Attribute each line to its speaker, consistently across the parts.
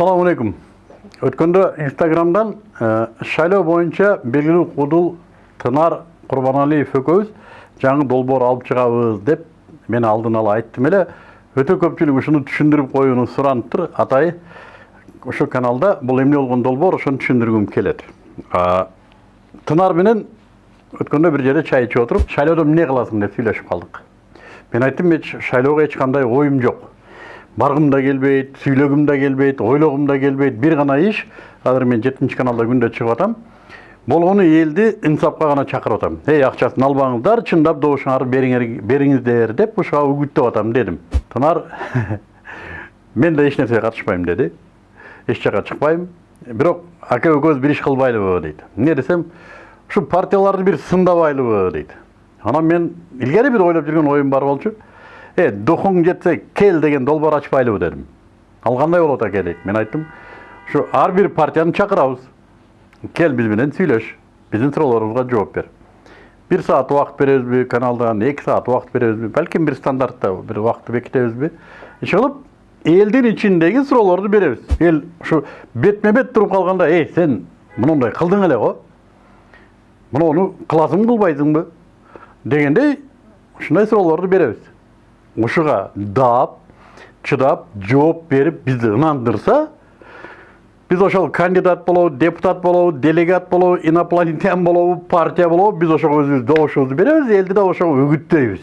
Speaker 1: Assalamu алейкум. Өткөндө Инстаграмдан шайлоо боюнча белгилүү кудул Тынар Курбаналиев экөөбүз жаңы долбоор алып чыгабыз деп мен алдын ала айттым эле. Өтө көпчүлүк ушуну түшүндүрүп коюуну суранып Атай ошол каналда бул эмне болгон долбоор ошону түшүндүргүм келет. Тынар менен өткөндө бир жерде чай ичип отуруп, шайлоодо эмне кыласың деп сүйлөшүп калдык. Мен айттым, шайлоого эч кандай оюм жок баргым да келбейт сүйлөгүм да келбейт ойлогум да келбейт бир гана иш азыр мен жетинчи каналда күндө чыгып атам болгону элди инсапка гана чакырып атам эй акчасын албаңыздар чындап добушуңарды бериңиздер деп ушуга үгүттөп атам дедим тынар мен да эч нерсеге катышпайм деди эч жака чыкпайм бирок ака экөөбүз бир иш кылбайлыбы дейт эмне десем ушу партияларды бир сындабайлыбы дейт анан мен илгери бир ойлоп жүргөн оюм бар болчу е духуң жетсе кел деген долбоор ачпайлыбы дедим ал кандай болот аке дейт мен айттым ушу ар бир партияны чакырабыз кел биз менен сүйлөш биздин суроолорубузга жооп бер бир саат убакыт беребизби каналдан эки саат убакыт беребизби балким бир стандартта бир убакытты бекитебизби иши кылып элдин ичиндеги суроолорду беребиз эл ушу бетме бет туруп калганда эй сен мындай кылдың эле го? Муну кыласыңбы кылбайсыңбы дегендей ушундай суроолорду беребиз ушуга даап чыдап жооп берип бизди ынандырса биз ошол кандидат болобу депутат болобу делегат болобу инопланетян болобу партия болобу биз ошого өзүбүз добушубузду беребиз элди да ошого үгүттөйбүз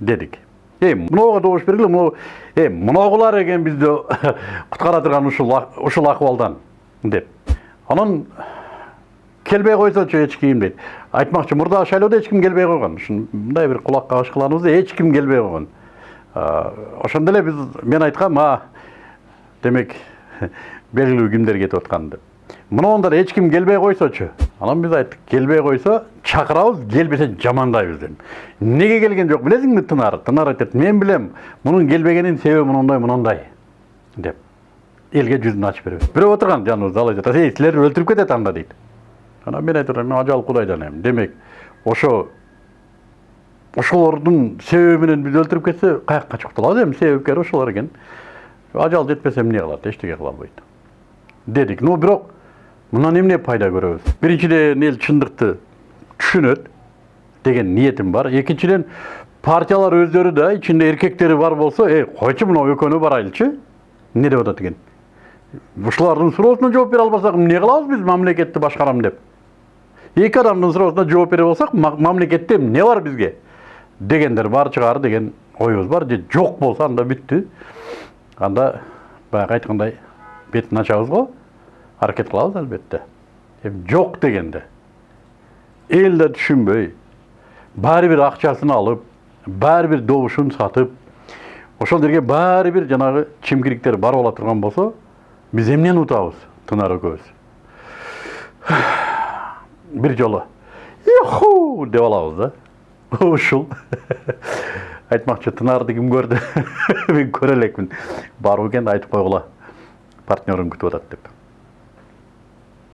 Speaker 1: дедик эй мынауга добуш бергиле мынау э мынагулар экен бизди куткара турган ушул акыбалдан деп. Анан келбей койсочу эч ким дейт? Айтмакчы мурдагы шайлоодо ким келбей койгон мындай бир кулак кабыш кылганыбызда эч ким келбей койгон ошондо эле биз мен айткам а демек белгилүү кимдер кетип аткан деп. Мынондар эч ким келбей койсочу анан биз айттык келбей койсо чакырабыз келбесе жамандайбыз дедим. Эмнеге келген жок билесиңби тынар? Тынар айтат мен билем мунун келбегенинин себеби мондай мондай деп. Элге жүзүн ачып беребиз бирөө отурган жаныбызда ал айтат эй силерди өлтүрүп кетет анда дейт. Анан мен айтып мен ажал кудайдан эми демек ошо ошолордун себеби менен бизди өлтүрүп кетсе качып кутулабыз эми себепкери ошолор экен ажал жетпесе эмне кылат эчтеке кыла албайт дедик но бирок мындан эмне пайда көрөбүз? Биринчиден эл чындыкты түшүнөт деген ниетим бар. Экинчиден партиялар өздөрү да ичинде эркектери бар болсо эй койчу мынау экөөнү барайлычы эмне деп атат экен? Ушулардын суроосуна жооп бере албасак эмне кылабыз биз? Мамлекетти башкарам деп. Эки адамдын суроосуна жооп бере болсак мамлекетте эмне бар бизге дегендер бар чыгар деген оюбуз бар же жок болсо анда бүттү анда баягы айткандай бетин ачабыз го аракет кылабыз албетте эми жок дегенде эл да түшүнбөй баары бир акчасын алып баары бир добушун сатып ошол жерге баары бир жанагы чимкириктер барып ала турган болсо биз эмнени утабыз тынар экөөбүз бир жолу иху деп алабыз да ушул айтмакчы тынарды ким көрдү мен көрө элекмин барбы экен айтып койгула партнерим күтүп атат деп